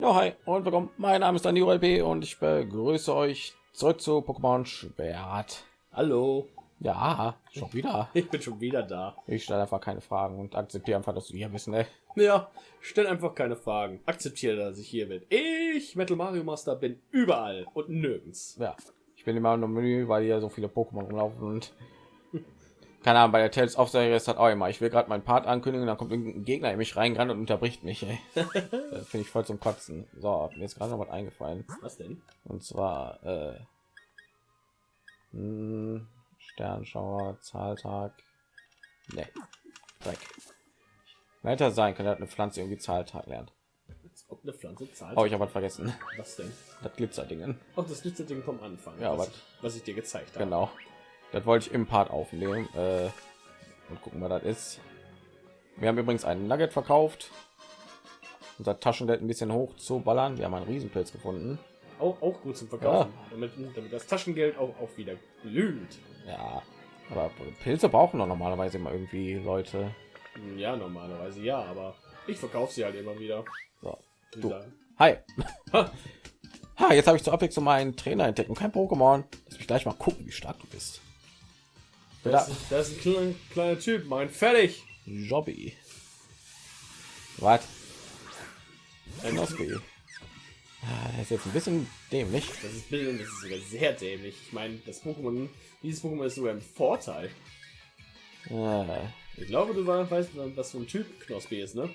Ja, hi und willkommen. Mein Name ist Daniel LP und ich begrüße euch zurück zu Pokémon Schwert. Hallo, Ja, schon wieder. ich bin schon wieder da. Ich stelle einfach keine Fragen und akzeptiere einfach, dass du hier bist. Ne? Ja, stell einfach keine Fragen. Akzeptiere, dass ich hier bin. Ich, Metal Mario Master, bin überall und nirgends. Ja, ich bin immer im Menü, weil hier so viele Pokémon rumlaufen und keine Ahnung, bei der Tales Serie ist das auch immer. Ich will gerade meinen Part ankündigen, dann kommt irgendein Gegner in mich reingerannt und unterbricht mich. Das finde ich voll zum Kotzen. So, mir ist gerade noch was eingefallen. Was denn? Und zwar äh, hm, Sternschauer, Zahltag. Ne, Dreck. Weiter sein kann, eine Pflanze irgendwie Zahltag lernt. Ob eine Pflanze zahlt. Oh, ich habe was vergessen. Was denn? Das Glitzerdingen. Auch das letzte Ding vom Anfang. Ja, was, was ich dir gezeigt habe. Genau. Das wollte ich im Part aufnehmen. Äh, und gucken, was das ist. Wir haben übrigens einen Nugget verkauft. Unser Taschengeld ein bisschen hoch zu ballern. Wir haben einen Riesenpilz gefunden. Auch, auch gut zum Verkaufen. Damit, damit das Taschengeld auch, auch wieder glüht. Ja, aber Pilze brauchen doch normalerweise immer irgendwie Leute. Ja, normalerweise ja, aber ich verkaufe sie halt immer wieder. So. Du. Hi. Ha, jetzt habe ich zur Abwechslung meinen Trainer entdeckt und kein Pokémon. Lass mich gleich mal gucken, wie stark du bist. Das, ist, das ist ein kleiner, Typ, mein fertig. Jobby. Was? Knospi. Ah, Das ist jetzt ein bisschen dämlich. Das ist, das ist sogar sehr dämlich. Ich meine, das Pokémon, dieses Pokémon ist sogar im Vorteil. Ah, Ich glaube, du wei- weißt, was für ein Typ Knospi ist, ne?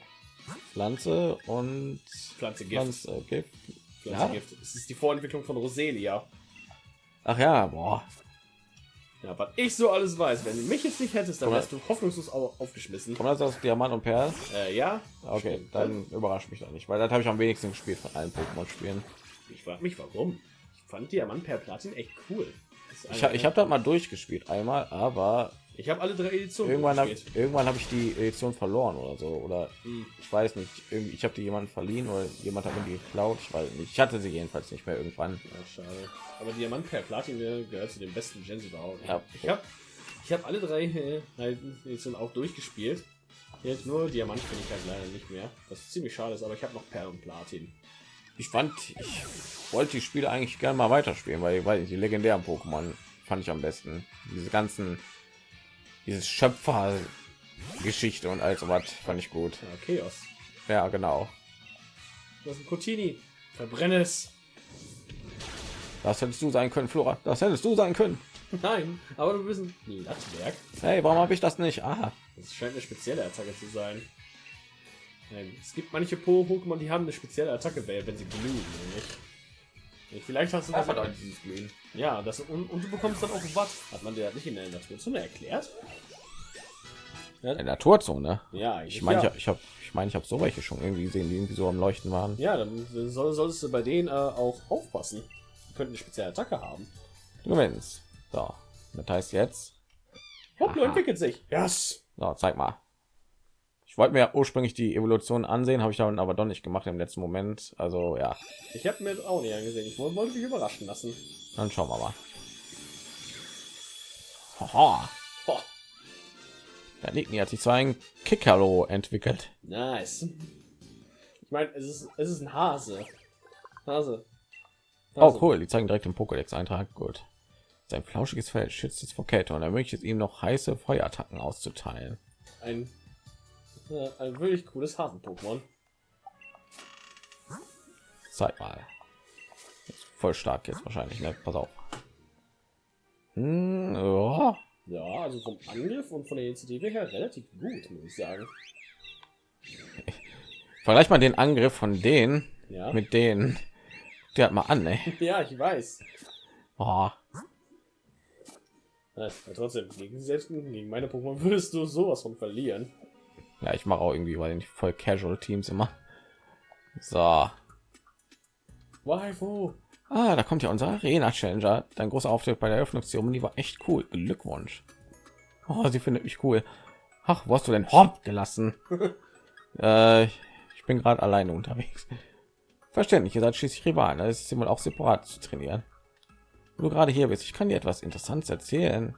Pflanze und Pflanze Gift. Pflanze Gift. Pflanze ja. Gift. Es ist die Vorentwicklung von Roselia. Ach ja, boah. Ja, was ich so alles weiß, wenn du mich jetzt nicht hättest, dann wärst du hoffnungslos au aufgeschmissen. Kommt das aus Diamant und Perl? Äh, ja. Okay, Stimmt. dann überrascht mich doch nicht, weil das habe ich am wenigsten gespielt von allen Pokémon-Spielen. Ich frage mich, warum. Ich fand Diamant per Platin echt cool. Ich habe ich hab das mal durchgespielt einmal, aber ich habe alle drei Editionen irgendwann habe irgendwann habe ich die Edition verloren oder so oder Hm. ich weiß nicht irgendwie ich habe die jemanden verliehen oder jemand hat mir die geklaut ich weiß nicht ich hatte sie jedenfalls nicht mehr irgendwann Ja, schade. Aber Diamant per Platin gehört zu den besten Gens überhaupt. Ja. Ich habe ich hab alle drei äh, Editionen auch durchgespielt. Jetzt nur Diamant finde ich halt leider nicht mehr. Was ziemlich schade ist, aber ich habe noch Perl und Platin. ich fand ich wollte die Spiele eigentlich gerne mal weiterspielen weil weil die legendären Pokémon fand ich am besten diese ganzen dieses Schöpfer Geschichte und all sowas fand ich gut Ja, Chaos. ja genau Das ist ein Cotini. Verbrenne es. das hättest du sein können Flora das hättest du sein können Nein, aber du bist ein Lattwerk. hey warum habe ich das nicht ah Das scheint eine spezielle Attacke zu sein. Nein, es gibt manche Po- Pokémon, die haben eine spezielle Attacke, wenn sie glühen, nämlich. Vielleicht hast du das. dieses Glühen Ja, das und, und du bekommst dann auch was. Hat man dir das nicht in der Naturzone erklärt? in der Naturzone Ja, ich meine ja. ich, habe ich meine ich habe so welche schon irgendwie gesehen die irgendwie so am leuchten waren Ja, dann soll, solltest du bei denen äh, auch aufpassen. Die könnten eine spezielle Attacke haben. Du gewinnst. So, das heißt jetzt. Hoppla, entwickelt sich. Yes. So, zeig mal. Ich wollte mir ja ursprünglich die Evolution ansehen, habe ich dann aber doch nicht gemacht im letzten Moment. Also ja, Ich habe mir das auch nicht angesehen. Ich wollte mich überraschen lassen. dann schauen wir mal. Haha, da liegt hat sich zwar ein Kickerlo entwickelt. nice. Ich meine, es ist, es ist ein Hase. Hase. Oh Hase. cool, die zeigen direkt den Pokédex-Eintrag. Gut. Sein flauschiges Fell schützt es vor Kälte und ermöglicht es ihm noch heiße Feuerattacken auszuteilen. Ein, äh, ein wirklich cooles Hasen-Pokémon. Zeig mal. Ist voll stark jetzt wahrscheinlich, ne? Pass auf. Hm, ja. Ja, also vom Angriff und von der Initiative her relativ gut, muss ich sagen. Vergleich mal den Angriff von denen Ja, mit denen. Der hat mal an, ey. ja ich weiß. Oh, Ja, trotzdem, gegen selbst gegen meine Pokémon würdest du sowas von verlieren. Ja, ich mache auch irgendwie, weil ich voll Casual Teams immer. So. Waifu. Ah, da kommt ja unser Arena Challenger. Dein großer Auftritt bei der Eröffnungszeremonie war echt cool. Glückwunsch. Oh, sie findet mich cool. Ach, wo hast du denn Hop gelassen? äh, ich bin gerade alleine unterwegs. Verständlich, ihr seid schließlich Rivalen. Da ist es immer auch separat zu trainieren. Du gerade hier bist, ich kann dir etwas Interessantes erzählen.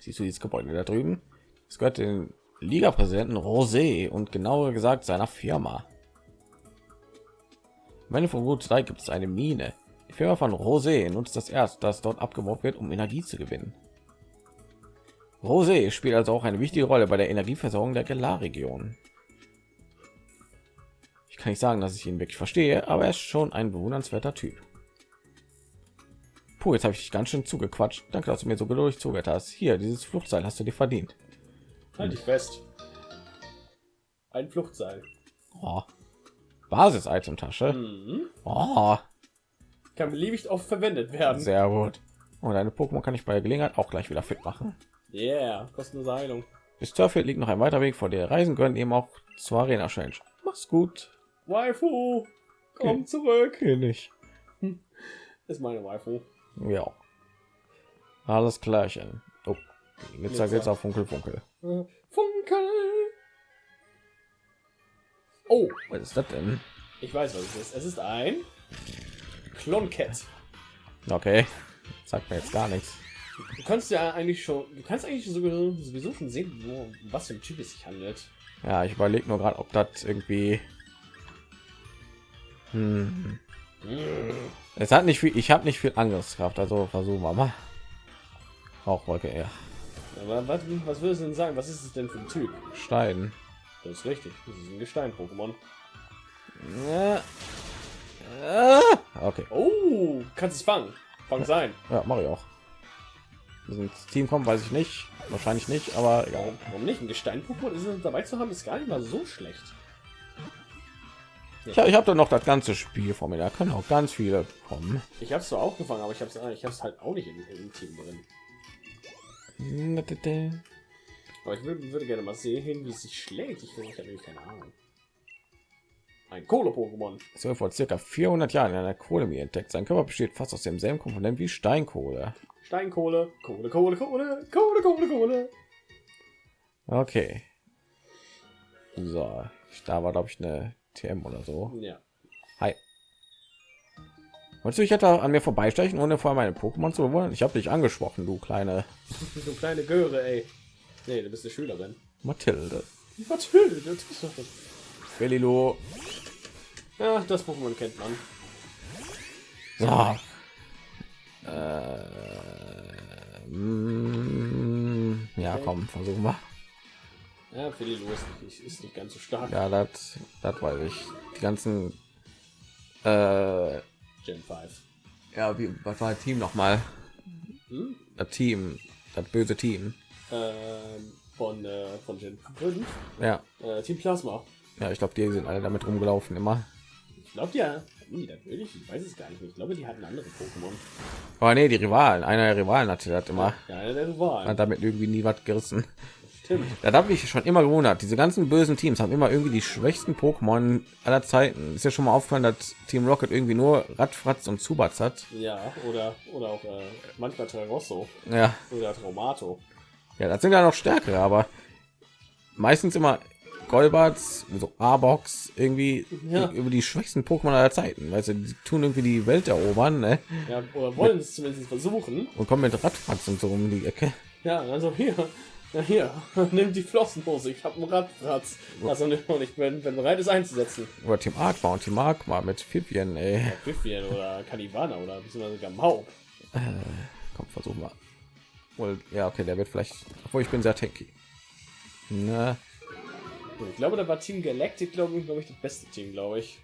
Siehst du dieses Gebäude da drüben? Es gehört den Liga-Präsidenten Rosé und genauer gesagt seiner Firma. Wenn von Gut 3 gibt es eine Mine. Die Firma von Rosé nutzt das Erz, das dort abgebaut wird, um Energie zu gewinnen. Rosé spielt also auch eine wichtige Rolle bei der Energieversorgung der Galar-Region. Ich kann nicht sagen, dass ich ihn wirklich verstehe, aber er ist schon ein bewundernswerter Typ. Puh, jetzt habe ich dich ganz schön zugequatscht. Danke, dass du mir so geduldig zugehört hast. Hier, dieses Fluchtseil hast du dir verdient. Halt dich fest. Ein Fluchtseil. Oh. Basis-Item-Tasche. Mhm. Oh, Kann beliebig oft verwendet werden. sehr gut. Und deine Pokémon kann ich bei der Gelegenheit auch gleich wieder fit machen. Yeah, kostenlose Heilung. Bis Turfield liegt noch ein weiter Weg vor dir. Reisen können eben auch zur Arena Change. Mach's gut. Waifu, komm Okay. zurück. König. Ist meine Waifu. Ja. Alles klärchen. Oh. Jetzt Glitzer. geht's auf Funkel Funkel. Funkel. Oh, Was ist das denn? ich weiß, was es ist. Es ist ein Klonket. Okay. Sagt mir jetzt gar nichts. Du kannst ja eigentlich schon, du kannst eigentlich sowieso, sowieso schon sehen, wo, was für ein Typ es sich handelt. Ja, ich überlege nur gerade, ob das irgendwie. Hm. Es hat nicht viel. Ich habe nicht viel Angriffskraft, also versuchen wir mal. Auch Wolke, ja. Aber was, was würdest du denn sagen? Was ist es denn für ein Typ? Stein. Das ist richtig. Das ist ein Gestein-Pokémon. Ja. Ah, Okay. Oh, kannst es fangen. Fang sein. Ja, mache ich auch. Wir sind Team kommen, weiß ich nicht. Wahrscheinlich nicht, aber egal. Warum, warum nicht? Ein Gestein-Pokémon dabei zu haben, ist gar nicht mal so schlecht. Ich, ich habe da noch das ganze Spiel vor mir. Da können auch ganz viele kommen. Ich habe es zwar auch gefangen, aber ich habe es ich hab's halt auch nicht im, im Team drin. Aber ich würde, würde gerne mal sehen, wie es sich schlägt. Ich, ich habe keine Ahnung. Ein Kohle-Pokémon. Es wurde vor circa 400 Jahren in einer Kohlemine entdeckt. Sein Körper besteht fast aus demselben Komponent wie Steinkohle. Steinkohle, Kohle, Kohle, Kohle, Kohle, Kohle, Kohle. Okay. So, da war glaube ich eine TM oder so. Ja. Hi. Wolltest du dich etwa an mir vorbeistechen, ohne vorher meine Pokémon zu bewundern? Ich habe dich angesprochen, du kleine So kleine Göre, ey. Nee, du bist eine Schülerin. Mathilde. Das. Belilo. Ja, das Pokémon kennt man. So. Äh, mm, ja, komm, versuchen wir. Ja, Phililo ist nicht, ist nicht ganz so stark. Ja, das, das weiß ich. Die ganzen, äh, Gen 5. ja, wie, was war das Team noch mal? Hm? Das Team, das böse Team. Ähm, von, äh, von Gen 5. Ja, Äh, Team Plasma. ja, ich glaube, die sind alle damit rumgelaufen immer. Ich glaube, ja. Die das wirklich? Ich weiß es gar nicht. Ich glaube, die hatten andere Pokémon. Aber nee, die Rivalen, einer der Rivalen hatte das immer. Ja, einer der Rivalen. Hat damit irgendwie nie was gerissen. Stimmt. Da habe ich schon immer gewundert. Diese ganzen bösen Teams haben immer irgendwie die schwächsten Pokémon aller Zeiten. Ist ja schon mal aufgefallen, dass Team Rocket irgendwie nur Radfratz und Zubats hat. Ja, oder, oder auch äh, manchmal Terrosso Ja, oder Traumato. ja, das sind ja noch stärkere, aber meistens immer Golbats, so A-Box, irgendwie Ja. über die schwächsten Pokémon aller Zeiten. Weißt du, die tun irgendwie die Welt erobern, ne? Ja, oder wollen es zumindest versuchen. Und kommen mit Radfratz und so um die Ecke. Ja, also hier, ja, hier, nimm die Flossenhose. Ich habe einen Radplatz. Also nicht, und ich bin, bin bereit, es einzusetzen. Oder Team Aqua und Team Aqua mit Pipien, ey. Pfiffien oder Canivana oder beziehungsweise sogar Mau. Komm, versuchen wir. Wohl, ja, okay, der wird vielleicht. Obwohl ich bin sehr tanky. Ne, Und Ich glaube, da war Team Galactic, glaube ich, glaube ich, das beste Team, glaube ich.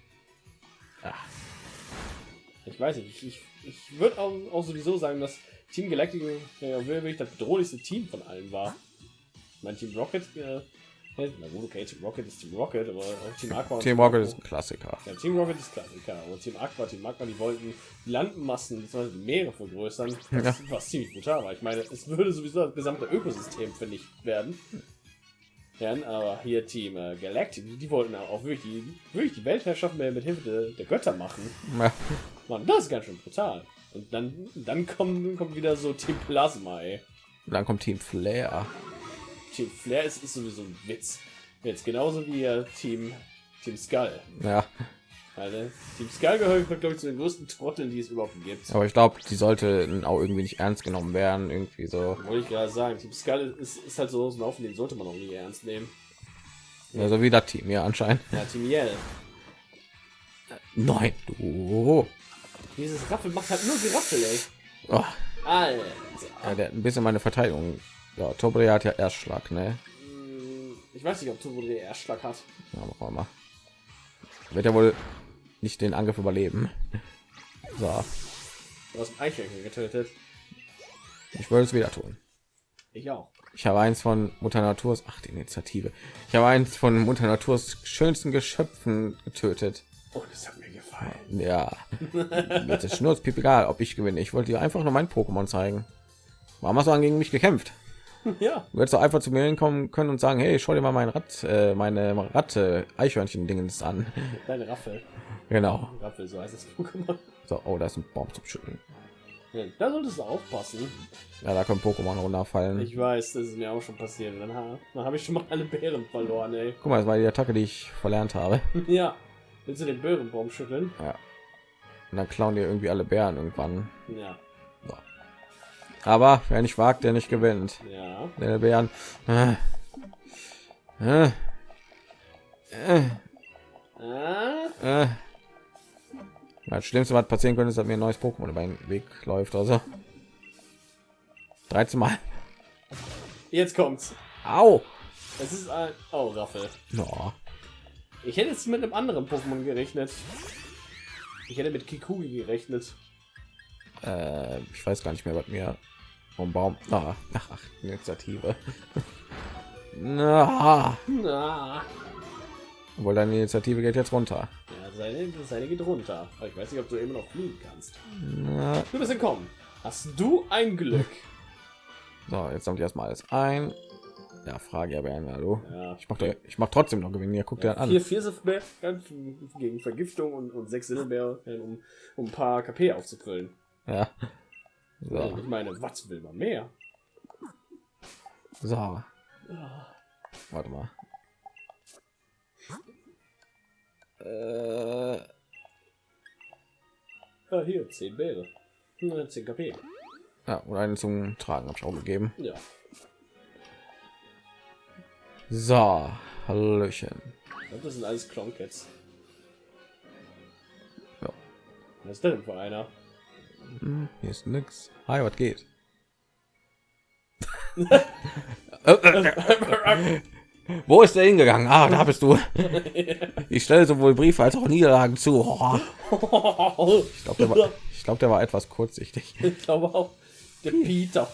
Ach. Ich weiß nicht, ich, ich, ich würde auch, auch sowieso sagen, dass Team Galactic ja, wirklich das bedrohlichste Team von allen war. Mein Team Rocket, äh, na gut, okay, Team Rocket ist Team Rocket, aber auch Team Aqua. und Team Rocket ist ein Klassiker. Ja, Team Rocket ist Klassiker, aber Team Aqua, Team Aqua, die wollten die Landmassen bzw. die Meere vergrößern, was, Ja. was ziemlich brutal war. Ich meine, es würde sowieso das gesamte Ökosystem vernichtet werden. Ja, aber hier Team äh, Galactic, die, die wollten auch wirklich die, wirklich die Weltherrschaft mit, mit Hilfe der, der Götter machen. Ja, Mann, das ist ganz schön brutal. Und dann, dann kommt, kommt wieder so Team Plasma, ey. und dann kommt Team Flair. Team Flair ist, ist sowieso ein Witz. Jetzt genauso wie äh, Team, Team Skull. Ja, Also, Team Skull gehört, glaube ich, zu den größten Trotteln, die es überhaupt gibt. aber ich glaube, die sollte auch irgendwie nicht ernst genommen werden. Irgendwie so. Wollte ich gerade sagen. Team Skull ist, ist halt so ein Haufen, den sollte man auch nie ernst nehmen. Ja, so wie das Team, ja, anscheinend. Ja, Team Yell. Nein, du. Dieses Raffel macht halt nur Geraffel, ey. Oh, Alter. ja, der hat ein bisschen meine Verteidigung. Ja, Tobri hat ja Erstschlag, ne? Hm, Ich weiß nicht, ob den Erstschlag hat. Ja, machen mal. Wird er wohl nicht den Angriff überleben. So, Du hast Eichhörnchen getötet. ich wollte es wieder tun. Ich auch. Ich habe eins von Mutter Naturs, ach die Initiative. Ich habe eins von Mutter Naturs schönsten Geschöpfen getötet. Oh, das hat mir gefallen. Ja, jetzt ist schnurzpiep egal, ob ich gewinne. Ich wollte dir einfach nur mein Pokémon zeigen. Warum hast du dann gegen mich gekämpft? Ja. Du hättest einfach zu mir hinkommen können und sagen, hey, schau dir mal mein Rad, äh, meine Ratte Eichhörnchen-Dingens an. Deine Raffel. Genau. Raffel, so heißt das Pokémon. So, oh, da ist ein Baum zum Schütteln. Ja, da solltest du aufpassen. Ja, da können Pokémon runterfallen. Ich weiß, das ist mir auch schon passiert. Dann, dann habe ich schon mal alle Bären verloren, ey. Guck mal, das war die Attacke, die ich verlernt habe. Ja. Willst du den Bärenbaum schütteln? Und dann klauen die irgendwie alle Bären irgendwann. Ja. Aber wer nicht wagt, der nicht gewinnt. Ja. Der Bären. Äh. Äh. Äh. Äh. Das Schlimmste, was passieren könnte, ist, dass mir ein neues Pokémon über den Weg läuft. Also 13 Mal. Jetzt kommt's. Au! Es ist ein. Oh, Raffel. Ja. Ich hätte jetzt mit einem anderen Pokémon gerechnet. Ich hätte mit Kikugi gerechnet. Äh, ich weiß gar nicht mehr, was mir vom Baum. Ah, ach, ach, Initiative. Na, Na. obwohl deine Initiative geht jetzt runter. Ja, seine, seine geht runter. Aber ich weiß nicht, ob du immer noch fliegen kannst. Na, Du bist entkommen. Hast du ein Glück? so, jetzt sammle ich erstmal alles ein. Ja, Frage ja, Bären, hallo. Ja. Ich mach, doch- ich mach trotzdem noch gewinnen. Hier, guck dir das an. Vier Viersifbär gegen Vergiftung und, und sechs Silberbär, um, um ein paar KP aufzufüllen. Ja. So, Ich meine, was will man mehr? so. Warte mal. Äh, Ja, hier, 10 Bäre. Ja, 10 KP. ja, und einen zum Tragen habe ich auch gegeben. Ja. So, Hallöchen. Glaub, das sind alles Cloncats. Ja. Was ist denn für einer? Hm, hier ist nix. Hi, was geht? Wo ist der hingegangen? Ah, da bist du. Ich stelle sowohl Briefe als auch Niederlagen zu. Oh, ich glaube, der, war- ich glaub, der war etwas kurzsichtig. ich glaube auch. Der Peter.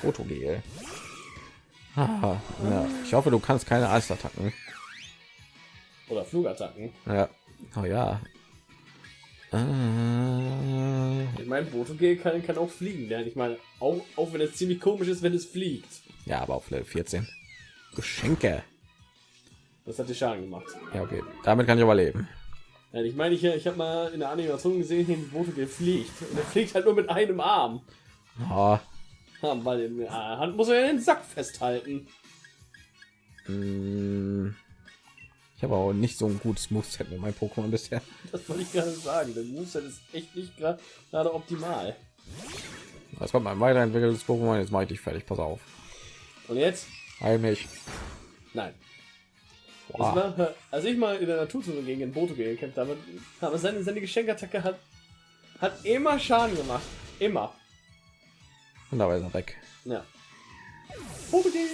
Fotogel. Ah, ja. Ich hoffe, du kannst keine Eisattacken. Oder Flugattacken. Ja. Oh ja. Äh, Ich meine, Botogel kann, kann auch fliegen lernen. Ich meine, auch, auch wenn es ziemlich komisch ist, wenn es fliegt. ja, aber auf Level 14. Geschenke. Das hat dir Schaden gemacht. Ja, okay. Damit kann ich überleben. Ja, ich meine, ich, ich habe mal in der Animation gesehen, wie Botogel fliegt. Und er fliegt halt nur mit einem Arm. Oh, Ja, weil in der Hand muss er ja den Sack festhalten. mm, ich habe auch nicht so ein gutes Moveset mit meinem Pokémon bisher. Das wollte ich gerade sagen. Der Moveset ist echt nicht gerade optimal. Das kommt mein weiterentwickeltes Pokémon. Jetzt mache ich dich fertig. Pass auf. Und jetzt? Heil mich. Nein. Das war, als ich mal in der Naturzone gegen den Boto gekämpft habe, aber seine, seine Geschenkattacke hat, hat immer Schaden gemacht. Immer. Und dabei ist er weg. Ja. Botogel.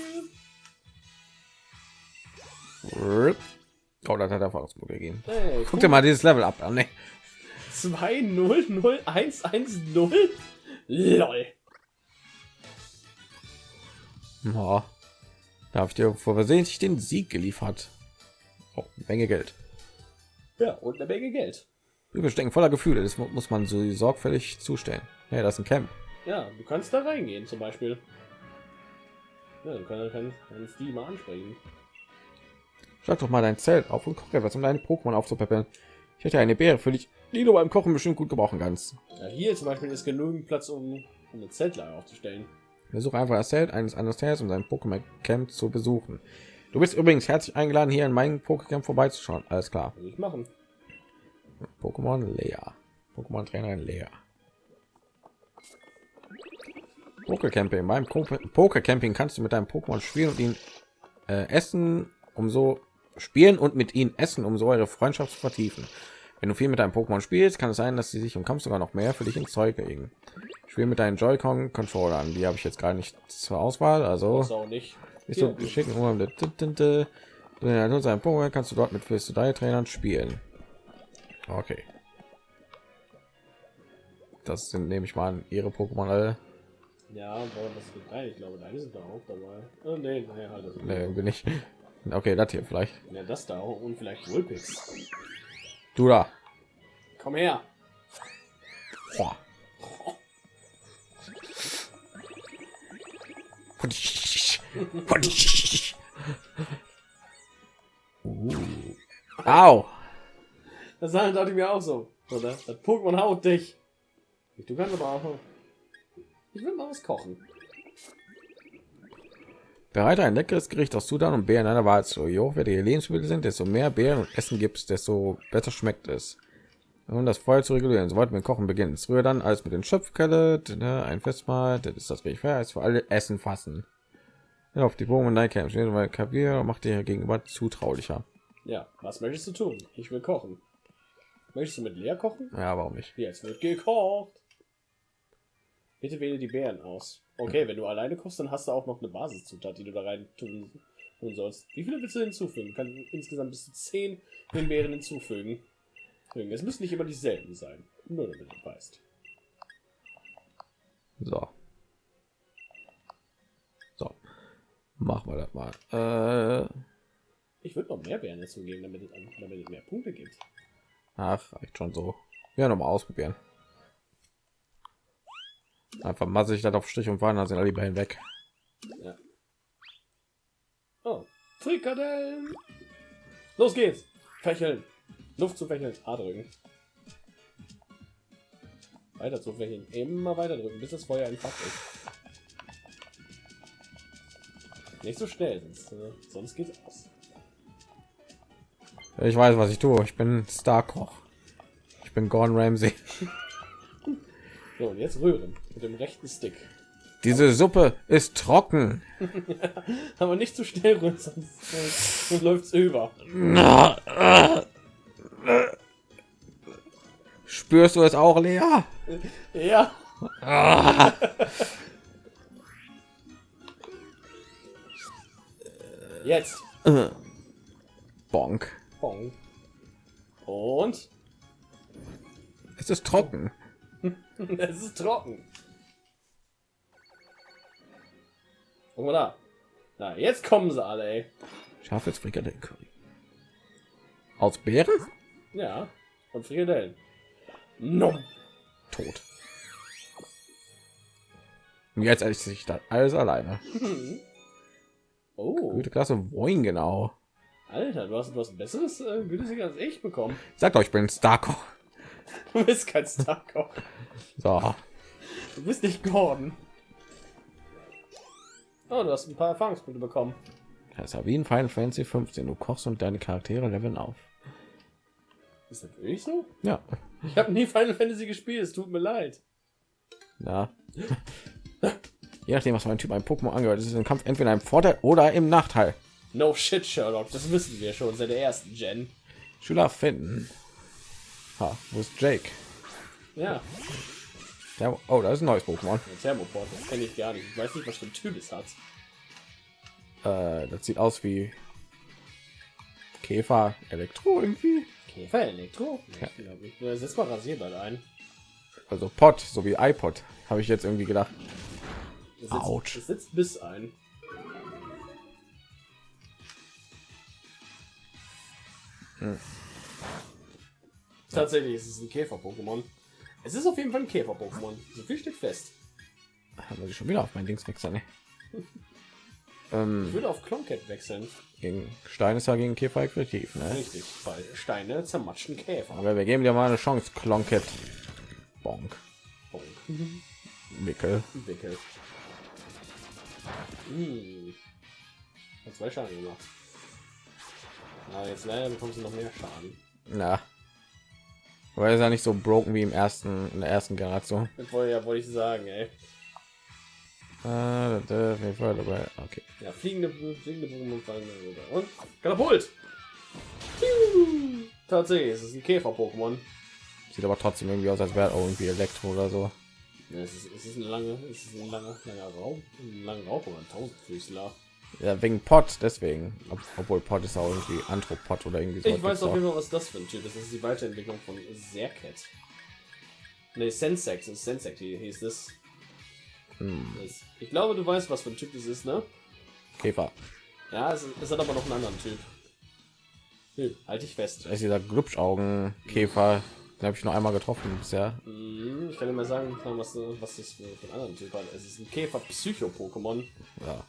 Oh, das hat er Erfahrungspunkte gegeben. Hey, Guck dir mal dieses Level ab an. Ne? 2 0 0 1 1 0 LOL. Oh. Da habe ich dir vor versehentlich den Sieg geliefert. Oh, Menge Geld. Ja, und eine Menge Geld. Wir stecken voller Gefühle. Das mu- muss man so sorgfältig zustellen. Ja, das ist ein Camp. Ja, du kannst da reingehen zum Beispiel. Ja, du kannst, kannst, kannst die mal ansprechen. Schlag doch mal dein Zelt auf und koch etwas, um deine Pokémon aufzupäppeln. Ich hätte eine Beere für dich, die du beim Kochen bestimmt gut gebrauchen kannst. Ja, hier zum Beispiel ist genügend Platz, um, um eine Zeltlager aufzustellen. Besuche einfach das Zelt eines anderen Teils, um sein Pokémon Camp zu besuchen. Du bist übrigens herzlich eingeladen, hier in meinem Pokécamp vorbeizuschauen. Alles klar. Will ich machen. Pokémon Lea. Pokémon Trainerin Lea. Pokécamping. Beim Pokécamping kannst du mit deinem Pokémon spielen und ihn äh, essen, um so Spielen und mit ihnen essen, um so eure Freundschaft zu vertiefen. Wenn du viel mit deinem Pokémon spielst, kann es sein, dass sie sich im Kampf sogar noch mehr für dich ins Zeug legen. Spiel mit deinen Joy-Con Controllern. Die habe ich jetzt gar nicht zur Auswahl. Also Ist auch nicht. ist so schicken. Sein Pokémon kannst du dort mit drei Trainern spielen. Okay. Das sind nehme ich mal an ihre Pokémon alle. Ja, das wird dein. Ich glaube, deine sind da auch dabei. Oh, nee, nee, halt das. Nee, bin ich. Okay, das hier vielleicht. Ja, das da und vielleicht Vulpix. Du da. Komm her. Boah. Uh. Au. Das dachte ich mir auch so. Oder? Das Pokémon haut dich. Du kannst aber auch. Ich will mal was kochen. Bereite ein leckeres Gericht aus Sudan und Beeren einer Wahl zu. Je hochwertiger Lebensmittel sind, desto mehr Beeren und Essen gibt es, desto besser schmeckt es. Um das Feuer zu regulieren, so wollten wir Kochen beginnen. Früher dann als mit den Schöpfkelle, ne, ein Festmahl, das ist das richtig fair, ist für alle Essen fassen. Ja, auf die Bogen und Camp stehen, weil Kaviar macht dir gegenüber zutraulicher. Ja, was möchtest du tun? Ich will kochen. Möchtest du mit leer kochen? Ja, warum nicht? Jetzt wird gekocht. Bitte wähle die Beeren aus. Okay, wenn du alleine kochst, dann hast du auch noch eine Basiszutat, die du da rein tun, tun sollst. Wie viele willst du hinzufügen? Kann insgesamt bis zu 10 Beeren hinzufügen. Es müssen nicht immer dieselben sein. Nur damit du weißt. So. So. Machen wir das mal. Äh, Ich würde noch mehr Beeren dazugeben, damit es, damit es mehr Punkte gibt. ach, reicht schon so. Ja, noch mal ausprobieren. Einfach masse ich das auf Strich und Faden, dann sind alle die Bällen weg. Ja. Oh, Frikadellen. Los geht's. Fächeln. Luft zu fächeln. A drücken. Weiter zu fächeln. Immer weiter drücken, bis das Feuer entfacht ist. Nicht so schnell, sonst, äh, sonst geht's aus. Ich weiß, was ich tue. Ich bin Starkoch. Ich bin Gordon Ramsay. So, und jetzt rühren mit dem rechten Stick. Diese Suppe ist trocken. Aber nicht zu schnell rühren, sonst, äh, sonst läuft's über. Spürst du es auch, Lea? Ja. Jetzt. Bonk. Bong. Und Es ist trocken. es ist trocken. Guck mal da. Na, jetzt kommen sie alle, ey. Scharfes Frikadellen Curry. Aus Beeren? Ja. Und Frikadellen. Nom. Tot. Und jetzt esse ich das alles alleine. Oh, Gute Klasse. Wohin genau? Alter, du hast etwas besseres äh, Gütesiger als ich bekommen. Sagt euch, ich bin Starkoch. Du bist kein Starkoch. So. Du bist nicht Gordon. Oh, du hast ein paar Erfahrungspunkte bekommen. Das ist wie in Final Fantasy 15. Du kochst und deine Charaktere leveln auf. Ist das wirklich so? Ja. Ich habe nie Final Fantasy gespielt, es tut mir leid. Ja. Je nachdem, was mein Typ ein Pokémon angehört, ist es im Kampf entweder ein Vorteil oder im Nachteil. No shit, Sherlock, das wissen wir schon seit der ersten Gen. Schüler finden. Ha, wo ist Jake? Ja, Der, oh, da ist ein neues Pokémon. Thermoport, das kenne ich gar nicht. Ich weiß nicht, was für ein Typ es hat. Äh, das sieht aus wie Käfer Elektro irgendwie. Käfer, Elektro? Ja. Ich glaube nicht. Äh, Setz mal Rasierball ein. Also Pot, so wie iPod. Habe ich jetzt irgendwie gedacht. Es sitzt, es sitzt bis ein. Hm. Tatsächlich ist es ein Käfer-Pokémon. Es ist auf jeden Fall ein Käfer-Pokémon. So viel steht fest. Haben wir schon wieder auf mein Dings wechseln. Ne? ähm, Ich würde auf Klonket wechseln. gegen Stein ist ja gegen Käfer effektiv, ne? Richtig, weil Steine zermatschen Käfer. Aber wir geben dir mal eine Chance, Klonket. Bonk. Oh, Mickel. Wickel. Hm. Hat zwei Schaden gemacht. Na, jetzt leider bekommst du noch mehr Schaden. Na. Weil ist ja nicht so broken wie im ersten, in der ersten Generation. Das wollte, ja, wollte ich sagen, ey. Äh, da- Fall dabei. Okay. Ja, fliegende, fliegende Pokémon fallen. Und Katapult! Tatsächlich, es ist ein Käfer-Pokémon. Sieht aber trotzdem irgendwie aus, als wäre irgendwie Elektro oder so. Ja, es, ist, es ist ein lange, es ist ein langer, langer Raum, ein langer Raum oder ein Tausendfüßler. Ja, wegen Pot, deswegen. Ob, obwohl Pot ist auch irgendwie Anthropod oder irgendwie so. Ich weiß auf jeden Fall, was das für ein Typ ist. Das ist die Weiterentwicklung von Serket. Ne, Sensex, ist Sensex hieß das. Hm, Das- Ich glaube, du weißt, was für ein Typ das ist, ne? Käfer. Ja, es, es hat aber noch einen anderen Typ. Nö, halt dich fest. Da ist dieser Glubschaugen-Käfer. Den habe ich noch einmal getroffen bisher. Mhm, Ich kann dir mal sagen, was, was das für für einen anderen Typ hat. Es ist ein Käfer-Psycho-Pokémon. Ja.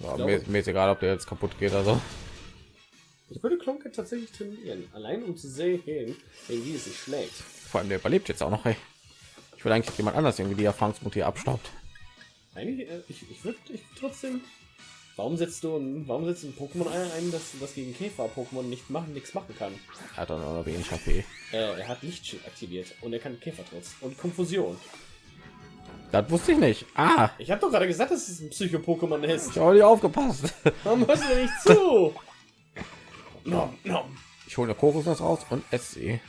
Ja, glaube- mir, mir ist egal, ob der jetzt kaputt geht oder so. Ich würde Klonke tatsächlich trainieren, allein um zu sehen, wie es sich schlägt. Vor allem der überlebt jetzt auch noch. Ey. Ich will eigentlich jemand anders irgendwie die Erfahrungspunkte hier abstaubt. Eigentlich, äh, ich, ich würde ich trotzdem. Warum setzt du ein, warum setzt ein Pokémon ein, ein, das, gegen Käfer-Pokémon nicht machen, nichts machen kann? Er hat dann auch noch wenig HP. Äh, er hat Lichtschild aktiviert und er kann Käfertrotz und Konfusion. Das wusste ich nicht. Ah, Ich habe doch gerade gesagt, dass es ein Psycho-Pokémon ist. ich habe nicht aufgepasst. Warum hörst du nicht zu? Nom, nom. Ich hole eine Kokosnuss raus und esse sie.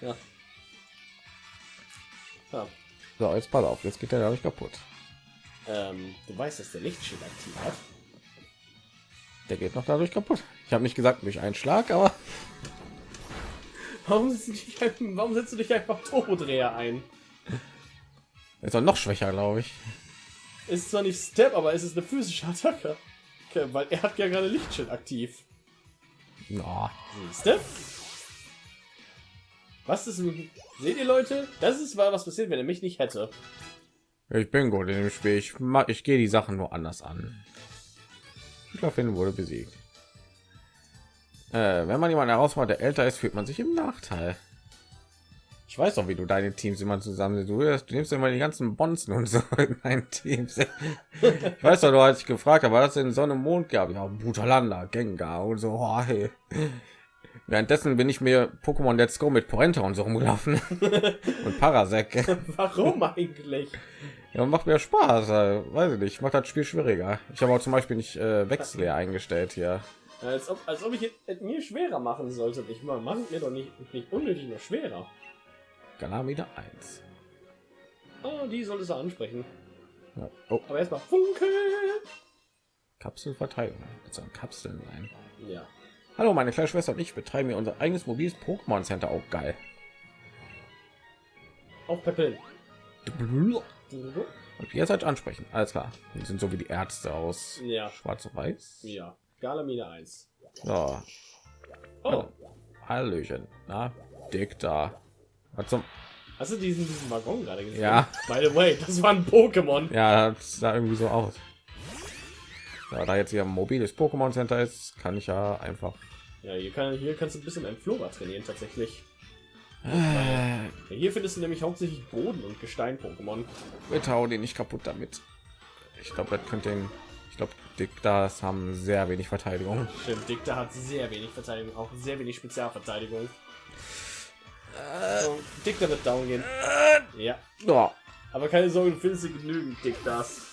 Ja. ja. So, jetzt pass auf, jetzt geht der dadurch kaputt. Ähm, du weißt, dass der Lichtschild aktiv hat. Der geht noch dadurch kaputt. Ich habe nicht gesagt durch einen Schlag, aber Warum setzt du dich, einfach- warum setzt du dich einfach Turbodreher ein? Ist noch schwächer, glaube ich. ist zwar nicht Step, aber es ist eine physische Attacke. Okay, weil er hat ja gerade Lichtschild aktiv. Ja, Step? Was ist. Seht ihr Leute? Das ist mal was passiert, wenn er mich nicht hätte. ich bin gut in dem Spiel. Ich, ma- ich gehe die Sachen nur anders an. Schlafin wurde besiegt. Äh, wenn man jemanden herausfordert, der älter ist, fühlt man sich im Nachteil. Ich weiß auch, wie du deine Teams immer zusammen du, du nimmst immer die ganzen Bonzen und so in deinen Teams. Ich weiß doch, du als ich gefragt was es in Sonne und Mond gab. Ja, Butalanda, Gengar und so. Oh, hey. Währenddessen bin ich mir Pokémon Let's Go mit Porenta und so rumgelaufen und Parasek. Warum eigentlich? Ja, macht mir Spaß, äh, weiß ich nicht, macht das Spiel schwieriger. Ich habe auch zum Beispiel nicht äh, Wechsel eingestellt hier. Als ob, als ob ich es mir schwerer machen sollte. Ich mal machen mir doch nicht, nicht unnötig noch schwerer. Galamida 1. Oh, die soll es ansprechen. Ja. Oh, Aber erstmal Funke. Kapselverteidigung. Das sollen Kapseln sein. Ja. Hallo, meine kleine Schwester und ich betreiben hier unser eigenes mobiles Pokémon Center. Auch geil. Auf Peppeln. Und ihr seid ansprechen. Alles klar. Die sind so wie die Ärzte aus Ja. Schwarz und Weiß. Ja. Galamine 1. So, Oh. Hallöchen. Na, dick da. Zum Hast du diesen, diesen Waggon gerade gesehen? Ja. By the way, das war ein Pokémon. Ja, das sah irgendwie so aus. Ja, da jetzt hier ein mobiles Pokémon Center ist, kann ich ja einfach. Ja, hier, kann, hier kannst du ein bisschen Flora trainieren tatsächlich. Äh, hier findest du nämlich hauptsächlich Boden- und Gestein-Pokémon. bitte hau den nicht kaputt damit. Ich glaube, das könnte den. Ich glaube, Dick das haben sehr wenig Verteidigung. Stimmt, Dicta hat sehr wenig Verteidigung, auch sehr wenig Spezialverteidigung. So, Dicta wird down gehen. Ja, Ja, aber keine Sorge, du findest hier genügend Dictas.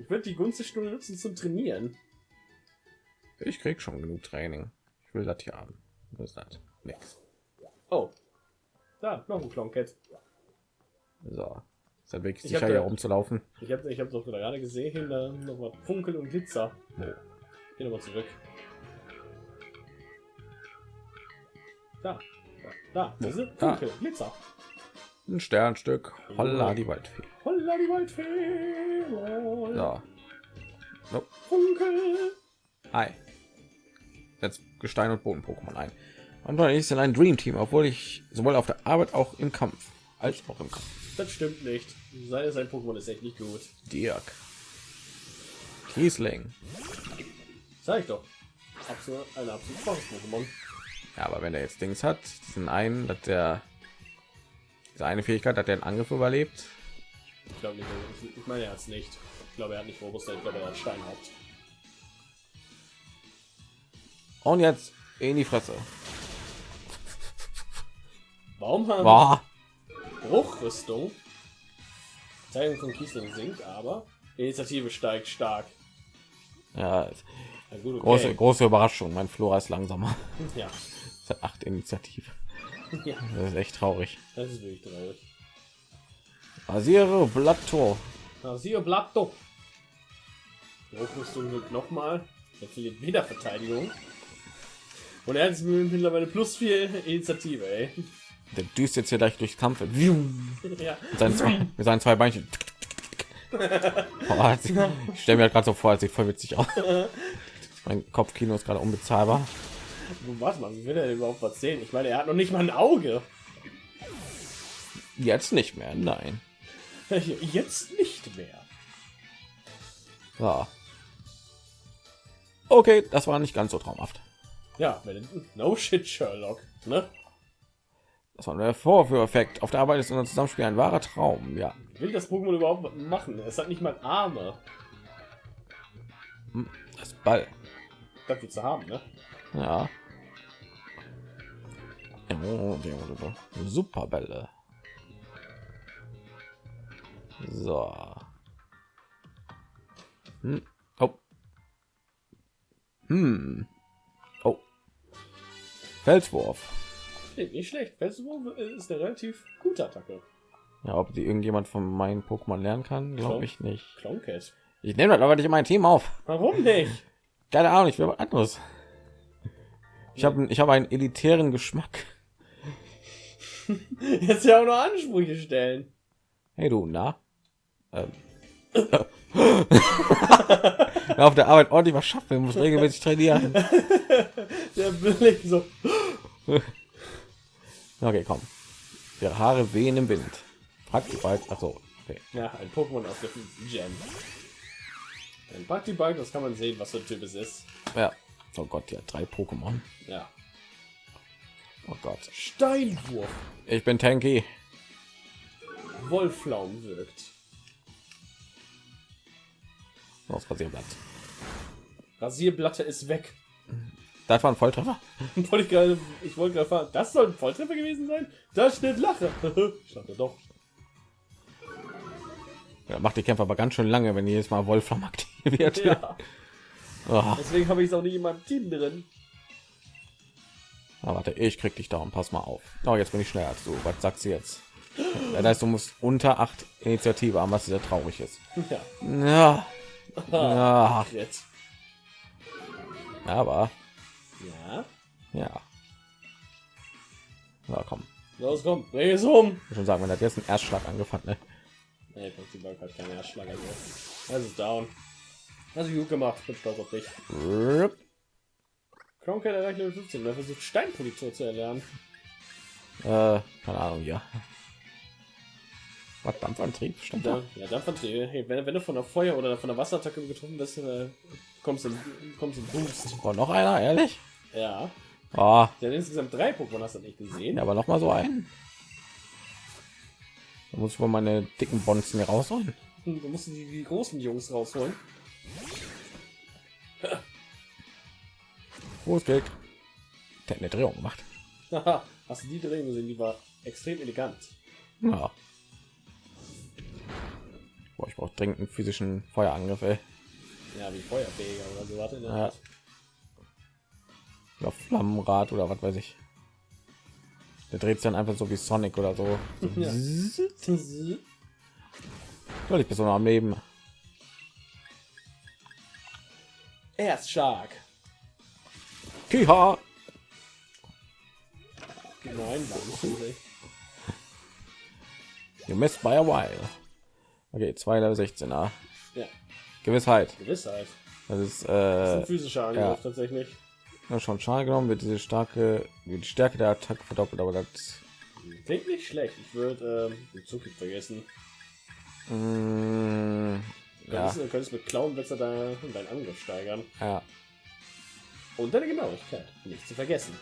Ich würde die Gunste-Stunde nutzen zum Trainieren. ich krieg schon genug Training. Ich will das hier haben. Was ist das? Nix. Oh. Da, noch ein Klonket. So. Ist das wirklich Ich sicher hier da- rumzulaufen? Ich habe ich hab doch gerade gesehen, da noch was Funkel und Glitzer. Wo? Geh nochmal zurück. Da. Da. Diese Da. Funkel, Glitzer. Ein Sternstück. Holla die Waldfee. Holla die Waldfee. lol. So. Nope. Funkel. Hi. Jetzt Gestein und Boden Pokémon ein. Und ich ist in ein Dream Team, obwohl ich sowohl auf der Arbeit auch im Kampf als auch im Kampf. Das stimmt nicht. Sein, sein Pokémon ist echt nicht gut. Dirk. Kiesling. Sag ich doch. Absolut, ein absolut Pokémon. Ja, aber wenn er jetzt Dings hat, diesen einen, dass der diese eine Fähigkeit, hat der einen Angriff überlebt. Ich glaube nicht. Ich, ich meine, er hat es nicht. Ich glaube, er hat nicht Robuster. Ich glaube, er hat Steinhaupt. Und jetzt in die Fresse. Warum haben Boah. Bruchrüstung? Verteidigung von Kiesling sinkt, aber Initiative steigt stark. Ja, gut, okay. große, große Überraschung. Mein Flora ist langsamer. Ja. Acht Initiative. ja, Das ist echt traurig. das ist wirklich traurig. Rasiere Blatttor. Na, siehe Blatto. Hochrüstung wird nochmal. Er verliert wieder Verteidigung. Und er hat mittlerweile plus vier Initiative, ey. Der düst jetzt hier gleich durchs Kampf. Mit Ja. seinen zwei, mit seinen zwei Beinchen. Boah, ich stelle mir halt gerade so vor, es sieht voll witzig aus. Mein Kopfkino ist gerade unbezahlbar. Was man, wie will er überhaupt was sehen? Ich meine, er hat noch nicht mal ein Auge. Jetzt nicht mehr, nein. Jetzt nicht mehr. So. Okay, das war nicht ganz so traumhaft. Ja, no shit, Sherlock. Ne? Das war der Vorführeffekt. Auf der Arbeit ist unser Zusammenspiel ein wahrer Traum. Ja, Will das Pokémon überhaupt machen? Es hat nicht mal Arme. das Ball. Dafür zu haben, ne? Ja. Oh, Superbälle. So. Hm. Oh. Hm. Oh. Felswurf. Nee, nicht schlecht. Felswurf ist eine relativ gute Attacke. Ja, ob die irgendjemand von meinen Pokémon lernen kann, glaube ich nicht. Clowncat. Ich nehme das aber nicht in mein Team auf. Warum nicht? Keine Ahnung, ich will was anderes. Ich habe ich habe einen elitären Geschmack. Jetzt ja auch noch Ansprüche stellen. Hey du, na? Ähm. Auf der Arbeit ordentlich was schaffen, muss regelmäßig trainieren. Der Blick so. Okay, komm. Ihre Haare wehen im Wind. Praktibald. Ach so. Okay. Ja, ein Pokémon aus der fünften Gen. Ein Praktibike, das kann man sehen, was für ein Typ es ist. Ja. Oh Gott, ja, drei Pokémon. Ja. Oh Gott. Steinwurf. Ich bin Tanky. Wolflaum wirkt. Aus Rasierblatt. Rasierblatte ist weg. Das war ein Volltreffer. Wollte ich gerade, ich wollte gerade fahren. Das soll ein Volltreffer gewesen sein? Da steht Lache. ich dachte doch. Ja, macht die Kämpfer aber ganz schön lange, wenn jedes Mal Wolfram aktiviert. Ja. Oh. Deswegen habe ich es auch nicht in meinem Team drin. Ah, warte, ich krieg dich da und pass mal auf. Oh, jetzt bin ich schneller als du. Was sagst du jetzt? Das heißt, du musst unter acht Initiative haben, was sehr traurig ist. Ja. Ja, ja, Jetzt. aber Ja. ja. Ja, komm. Los, komm. Dreh es um. Ich schon sagen, wenn das jetzt ein Erstschlag angefangen, ne? Nee, hat keinen Erschlag. Also. Das ist down. Hast du gut gemacht. Bin stolz auf dich. Rup. Kronk erreicht Level 15. und Er versucht Steinpolitur zu erlernen. Äh, keine Ahnung, ja. Was Dampfantrieb? Stimmt ja, fand ich, hey, wenn, wenn du von der Feuer- oder von der Wasserattacke getroffen bist, äh, kommst du kommst du Boost. Oh, noch einer, ehrlich? Ja. Oh, Der hat insgesamt drei Pokémon, hast du nicht gesehen. ja, aber noch mal so ein. Da muss ich wohl meine dicken Bonzen hier rausholen. Du musst die, die großen Jungs rausholen. Geht. Der hat eine Drehung gemacht. Haha, hast du die Drehung gesehen? Die war extrem elegant. Ja. Boah, ich brauche dringend einen physischen Feuerangriff, ey. Ja, wie Feuerfähiger oder so. Warte, Ja. Oder Flammenrad oder was weiß ich. Der dreht sich dann einfach so wie Sonic oder so. Ja. Soll ich bis noch am Leben. Erst Shark. Kiha! Nein, war nicht so schlecht. You missed by a while. Okay, 2 Level 16er. Ja, Gewissheit. Gewissheit. Das ist Das ist äh, ein physischer Angriff ja. tatsächlich. ja, schon Schaden genommen, wird diese starke, die Stärke der Attacke verdoppelt, aber das Klingt nicht schlecht. Ich würde ähm, den Zug vergessen. mh, Du ja, du könntest mit Klauenwetzer da deinen Angriff steigern. ja. Und deine Genauigkeit. Nicht zu vergessen.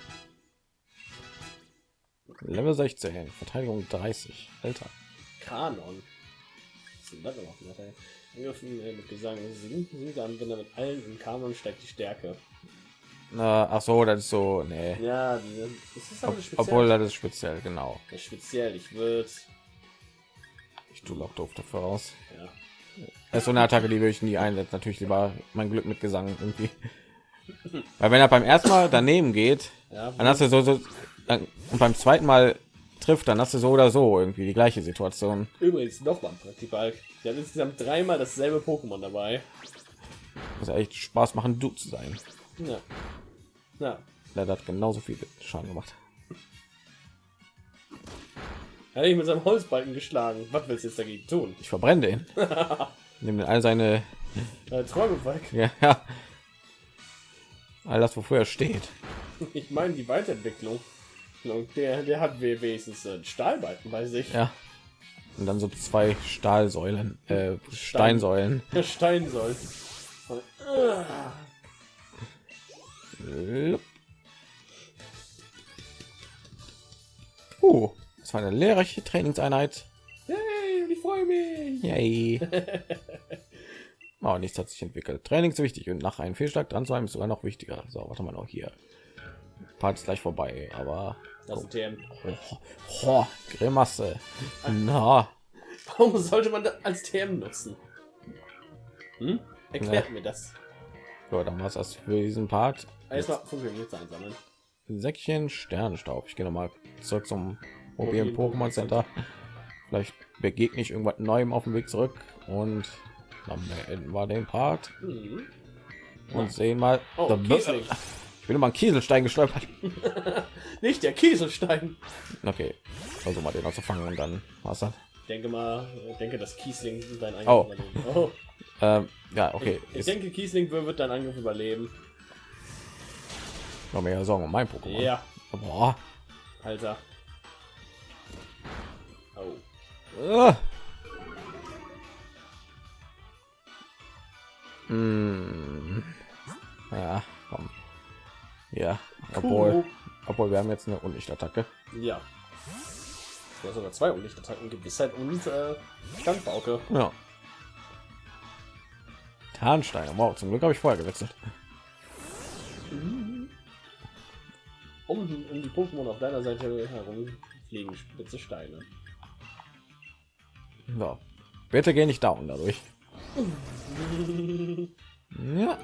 Level 16, Verteidigung 30. Alter. Kanon. Was denn das noch? Alter? Angriffen äh, mit Gesang singt, singt der Anwender mit allen im Kanon steigt die Stärke. Na, ach so, das ist so, nee. Ja, das ist aber Ob, speziell. obwohl das ist speziell, genau. Das ist speziell. Ich würde. Ich tue auch doof dafür raus. Ja. Das ist so eine Attacke, die würde ich nie einsetzen. Natürlich lieber mein Glück mit Gesang irgendwie. Weil wenn er beim ersten Mal daneben geht, Ja, dann hast du so, so dann, und beim zweiten Mal trifft, dann hast du so oder so irgendwie die gleiche Situation. übrigens noch mal ein Praktiball. Wir haben insgesamt dreimal dasselbe Pokémon dabei. Muss ja echt Spaß machen, du zu sein. Ja. Ja. Der hat genauso viel Schaden gemacht. Er hat ihn mit seinem Holzbalken geschlagen. Was willst du jetzt dagegen tun? Ich verbrenne den. Nimm all seine, Äh, Träume weg. ja, ja, all das, wofür er steht. Ich meine die Weiterentwicklung. Und Der, der hat wenigstens einen Stahlbalken bei sich. Ja. Und dann so zwei Stahlsäulen, äh, Steinsäulen. Der Stein soll. Uh, das war eine lehrreiche Trainingseinheit. Freue mich. Yay. Oh, nichts hat sich entwickelt. Training ist wichtig und nach einem Fehlschlag dran zu sein ist sogar noch wichtiger. So, warte mal noch hier. Part ist gleich vorbei, aber Das ist ein TM. oh, oh, Grimasse. Na, Warum sollte man das als TM nutzen? Hm? Erklärt mir das. so, dann war's das für diesen Part. Erstmal Minuten einsammeln. Säckchen Sternenstaub. Ich gehe noch mal zurück zum mobilen Pokémon Center. Vielleicht begegne ich irgendwas Neuem auf dem Weg zurück und dann beenden wir den Part Mhm. und sehen mal. Oh. Ich bin immer ein Kieselstein gestolpert. Nicht der Kieselstein. Okay, also mal den zu fangen und dann was dann. Ich denke mal, ich denke, dass Kiesling dein Angriff Oh. überleben. Oh. Ähm, ja, okay. Ich, ich denke, Kiesling wird deinen Angriff überleben. noch mehr Sorgen um mein Pokémon. Ja, Boah. Alter. Ah. Ja, komm. Ja, obwohl, obwohl wir haben jetzt eine Unlichtattacke. Ja. Ja, sogar zwei Unlichtattacken, Gewissheit und äh, Standbauke. Ja. Tarnstein, wow, zum Glück habe ich vorher gewechselt. Um, um die Pokémon auf deiner Seite herum fliegen spitze Steine. So. Bitte geh nicht down dadurch. Ja,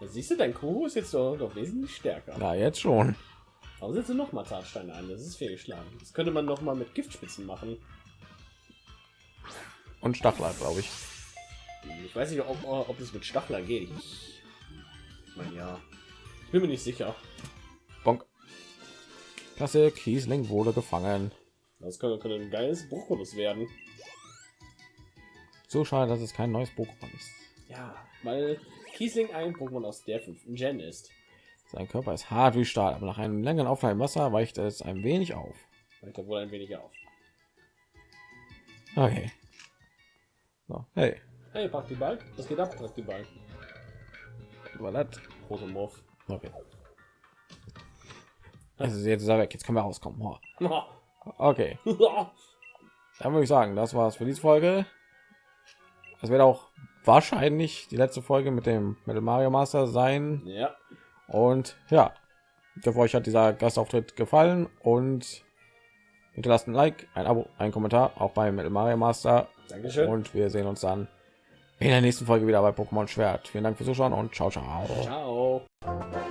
Da siehst du, dein Kuhu ist jetzt doch, doch wesentlich stärker. na jetzt schon. Aber setze noch mal Zahnsteine ein, das ist fehlgeschlagen. Das könnte man noch mal mit Giftspitzen machen. Und Stachler, glaube ich. Ich weiß nicht, ob, ob es mit Stachler geht. Ich, ich meine, ja. Ich bin mir nicht sicher. Bonk. Klasse, Kiesling wurde gefangen. Das könnte, könnte ein geiles Bruchholus werden. So schade, dass es kein neues Pokémon ist. Ja, weil Kiesling ein Pokémon aus der fünften Gen ist. Sein Körper ist hart wie Stahl, aber nach einem längeren Aufenthalt im Wasser weicht es ein wenig auf. Weicht er wohl ein wenig auf. Okay. So, hey, Hey, Praktiball, was geht ab, Praktiball? war das? Protomorph. Okay. Also jetzt ist er weg. Jetzt können wir rauskommen. Okay, dann würde ich sagen, das war's für diese Folge. Das wird auch wahrscheinlich die letzte Folge mit dem mit dem Mario Master sein. Und ja, ich hoffe, euch hat dieser Gastauftritt gefallen und hinterlasst ein Like, ein Abo, ein Kommentar, auch bei Metal Mario Master. Dankeschön. Und wir sehen uns dann in der nächsten Folge wieder bei Pokémon Schwert. Vielen Dank fürs Zuschauen und ciao, ciao. Ciao.